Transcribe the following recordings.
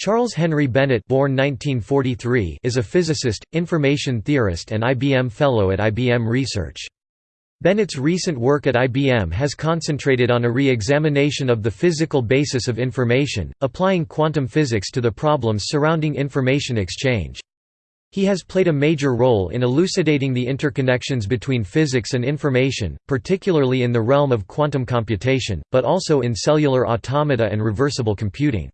Charles Henry Bennett born 1943 is a physicist, information theorist and IBM Fellow at IBM Research. Bennett's recent work at IBM has concentrated on a re-examination of the physical basis of information, applying quantum physics to the problems surrounding information exchange. He has played a major role in elucidating the interconnections between physics and information, particularly in the realm of quantum computation, but also in cellular automata and reversible computing.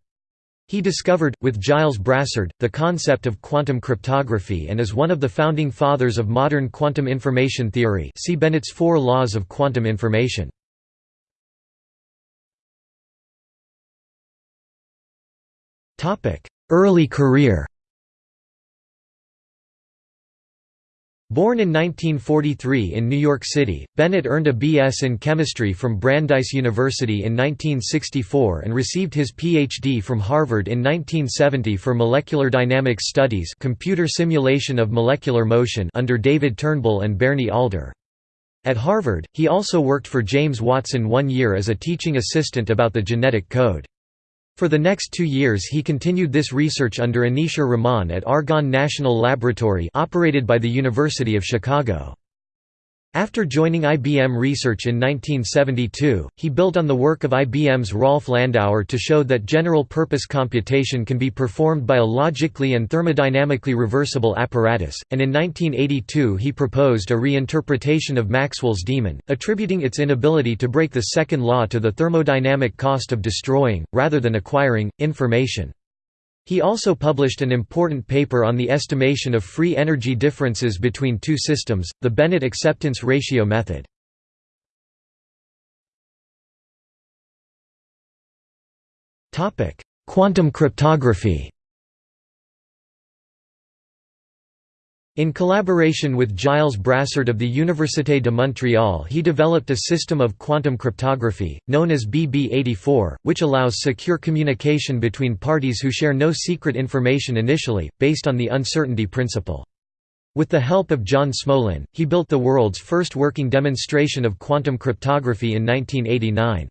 He discovered, with Gilles Brassard, the concept of quantum cryptography and is one of the founding fathers of modern quantum information theory see Bennett's Four Laws of Quantum Information. Early career Born in 1943 in New York City, Bennett earned a B.S. in chemistry from Brandeis University in 1964 and received his Ph.D. from Harvard in 1970 for molecular dynamics studies computer simulation of molecular motion under David Turnbull and Berni Alder. At Harvard, he also worked for James Watson one year as a teaching assistant about the genetic code. For the next two years he continued this research under Aneesur Rahman at Argonne National Laboratory operated by the University of Chicago. After joining IBM Research in 1972, he built on the work of IBM's Rolf Landauer to show that general-purpose computation can be performed by a logically and thermodynamically reversible apparatus, and in 1982 he proposed a reinterpretation of Maxwell's demon, attributing its inability to break the second law to the thermodynamic cost of destroying, rather than acquiring, information. He also published an important paper on the estimation of free energy differences between two systems, the Bennett acceptance ratio method. Quantum cryptography In collaboration with Gilles Brassard of the Université de Montréal he developed a system of quantum cryptography, known as BB84, which allows secure communication between parties who share no secret information initially, based on the uncertainty principle. With the help of John Smolin, he built the world's first working demonstration of quantum cryptography in 1989.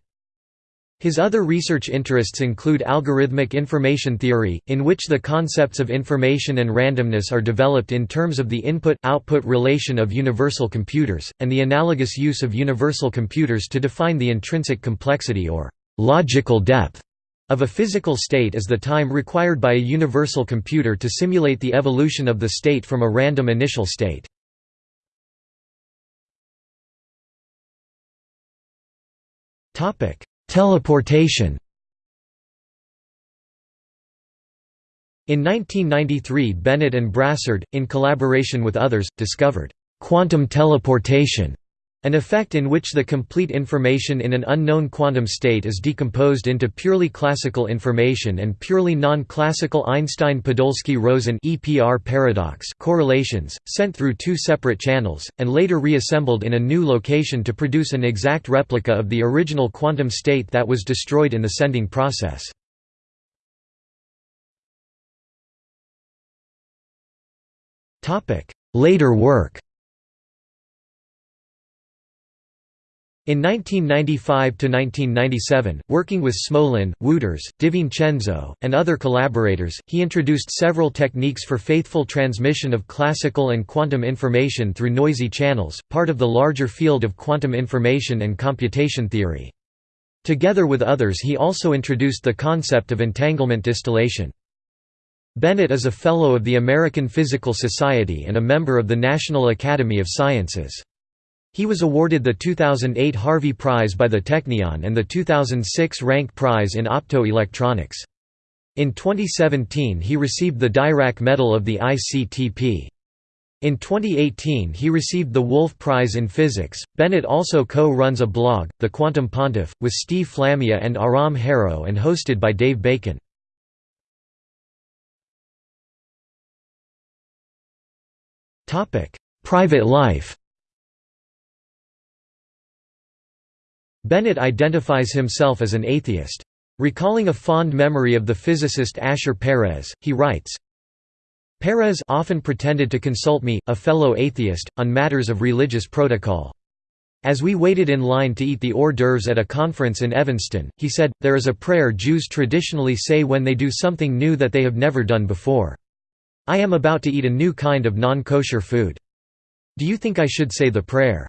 His other research interests include algorithmic information theory, in which the concepts of information and randomness are developed in terms of the input-output relation of universal computers, and the analogous use of universal computers to define the intrinsic complexity or logical depth of a physical state as the time required by a universal computer to simulate the evolution of the state from a random initial state. Topic: Teleportation. In 1993 Bennett and Brassard, in collaboration with others, discovered «quantum teleportation» An effect in which the complete information in an unknown quantum state is decomposed into purely classical information and purely non-classical Einstein-Podolsky-Rosen paradox correlations, sent through two separate channels, and later reassembled in a new location to produce an exact replica of the original quantum state that was destroyed in the sending process. Later work In 1995–1997, working with Smolin, Wootters, DiVincenzo, and other collaborators, he introduced several techniques for faithful transmission of classical and quantum information through noisy channels, part of the larger field of quantum information and computation theory. Together with others he also introduced the concept of entanglement distillation. Bennett is a Fellow of the American Physical Society and a member of the National Academy of Sciences. He was awarded the 2008 Harvey Prize by the Technion and the 2006 Rank Prize in Optoelectronics. In 2017 he received the Dirac Medal of the ICTP. In 2018 he received the Wolf Prize in Physics. Bennett also co-runs a blog, The Quantum Pontiff, with Steve Flammia and Aram Harrow and hosted by Dave Bacon. Private life Bennett identifies himself as an atheist. Recalling a fond memory of the physicist Asher Peres, he writes, Peres often pretended to consult me, a fellow atheist, on matters of religious protocol. As we waited in line to eat the hors d'oeuvres at a conference in Evanston, he said, There is a prayer Jews traditionally say when they do something new that they have never done before. I am about to eat a new kind of non-kosher food. Do you think I should say the prayer?